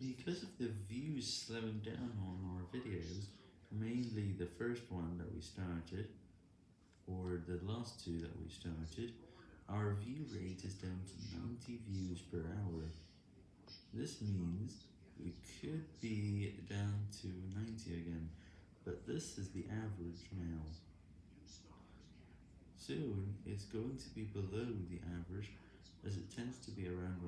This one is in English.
Because of the views slowing down on our videos, mainly the first one that we started, or the last two that we started, our view rate is down to 90 views per hour. This means we could be down to 90 again, but this is the average now. Soon, it's going to be below the average, as it tends to be around